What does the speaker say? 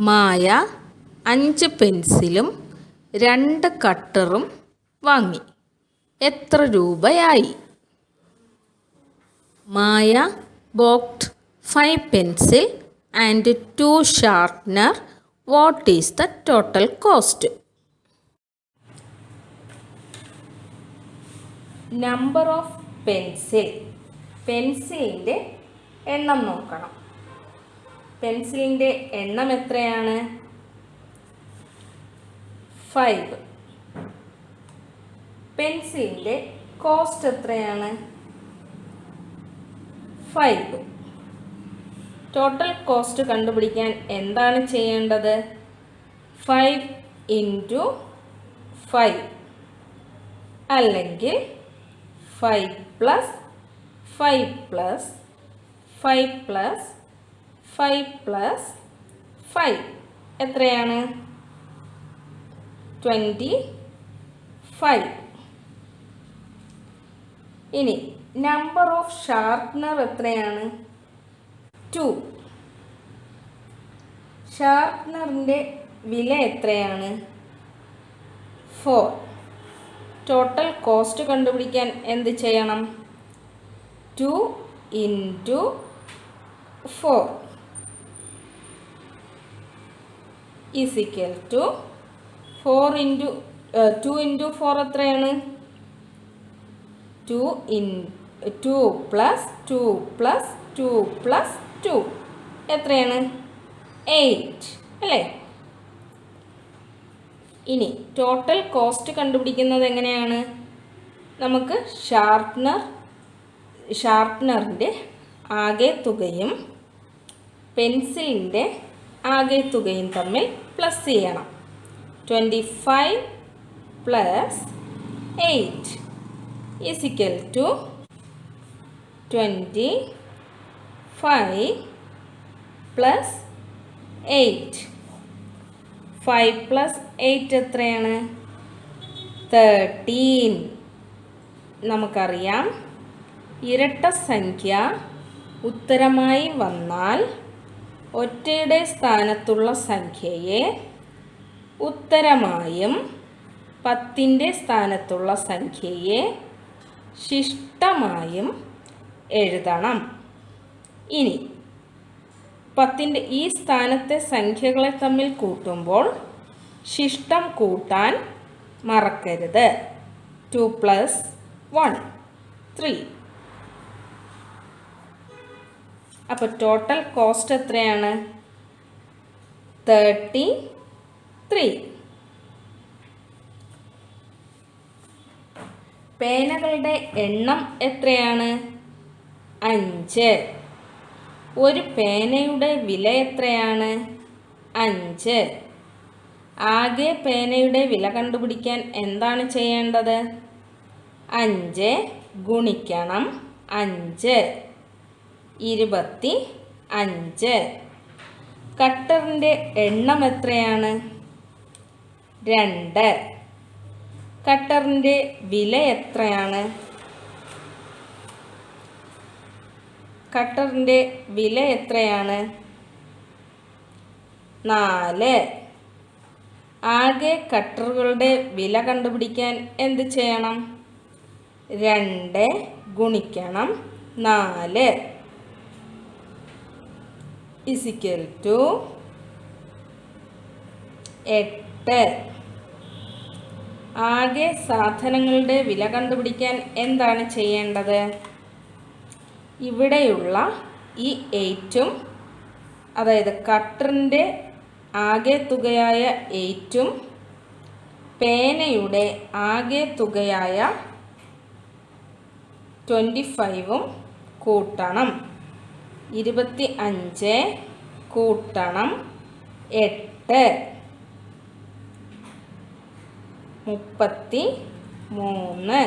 മായ അഞ്ച് പെൻസിലും രണ്ട് കട്ടറും വാങ്ങി. എത്ര രൂപയായി? Maya bought five pencil and two sharpener. What is the total cost? Number of pencil. പെൻസിലിന്റെ എണ്ണം നോക്കണം. പെൻസിലിന്റെ എണ്ണം എത്രയാണ്? ഫൈവ്. പെൻസിലിന്റെ കോസ്റ്റ് എത്രയാണ്? ഫൈവ്. ടോട്ടൽ കോസ്റ്റ് കണ്ടുപിടിക്കാൻ എന്താണ് ചെയ്യേണ്ടത്? Five into five. അല്ലെങ്കിൽ five plus five plus five plus five plus five എത്രയാണ്? ട്വന്റി ഫൈവ് ഇനി നമ്പർ ഓഫ് ഷാർപ്പ്നർ എത്രയാണ്? ടു ഷാർപ്പ്നറിന്റെ വില എത്രയാണ്? ഫോർ ടോട്ടൽ കോസ്റ്റ് കണ്ടുപിടിക്കാൻ എന്ത് ചെയ്യണം? Two into four is equal two four into two into four എത്രയാണ്? Two in two plus two plus two plus two എത്രയാണ്? എയ്റ്റ് അല്ലേ? ഇനി ടോട്ടൽ കോസ്റ്റ് കണ്ടുപിടിക്കുന്നത് എങ്ങനെയാണ്? നമുക്ക് ഷാർപ്നർ ഷാർപ്നറിന്റെ ആകെ തുകയും പെൻസിലിന്റെ ആകെ തുകയും തമ്മിൽ പ്ലസ് ചെയ്യണം. Twenty five plus eight is equal to twenty five plus eight five plus eight എത്രയാണ്? തേർട്ടീൻ നമുക്കറിയാം ഇരട്ട സംഖ്യ ഉത്തരമായി വന്നാൽ ഒറ്റയുടെ സ്ഥാനത്തുള്ള സംഖ്യയെ ഉത്തരമായും പത്തിന്റെ സ്ഥാനത്തുള്ള സംഖ്യയെ ശിഷ്ടമായും എഴുതണം. ഇനി പത്തിന്റെ ഈ സ്ഥാനത്തെ സംഖ്യകളെ തമ്മിൽ കൂട്ടുമ്പോൾ ശിഷ്ടം കൂട്ടാൻ മറക്കരുത്. ടു പ്ലസ് വൺ ത്രീ അപ്പോൾ ടോട്ടൽ കോസ്റ്റ് എത്രയാണ്? തേർട്ടി ത്രീ പേനകളുടെ എണ്ണം എത്രയാണ്? അഞ്ച്. ഒരു പേനയുടെ വില എത്രയാണ്? അഞ്ച്. ആകെ പേനയുടെ വില കണ്ടുപിടിക്കാൻ എന്താണ് ചെയ്യേണ്ടത്? അഞ്ച് ഗുണിക്കണം അഞ്ച്. ഇരുപത്തി അഞ്ച്. കട്ടറിന്റെ എണ്ണം എത്രയാണ്? രണ്ട്. കട്ടറിന്റെ വില എത്രയാണ്? കട്ടറിന്റെ വില എത്രയാണ്? നാല്. ആകെ കട്ടറുകളുടെ വില കണ്ടുപിടിക്കാൻ എന്ത് ചെയ്യണം? രണ്ട് ഗുണിക്കണം നാല്. ഇസിക്കൽ ടു എട്ട്. ആകെ സാധനങ്ങളുടെ വില കണ്ടുപിടിക്കാൻ എന്താണ് ചെയ്യേണ്ടത്? ഇവിടെയുള്ള ഈ എയ്റ്റും അതായത് കട്ടറിന്റെ ആകെ തുകയായ എയ്റ്റും പേനയുടെ ആകെ തുകയായ ട്വന്റി ഫൈവും കൂട്ടണം. ഇരുപത്തി അഞ്ച് കൂട്ടണം എട്ട്. മുപ്പത്തി മൂന്ന്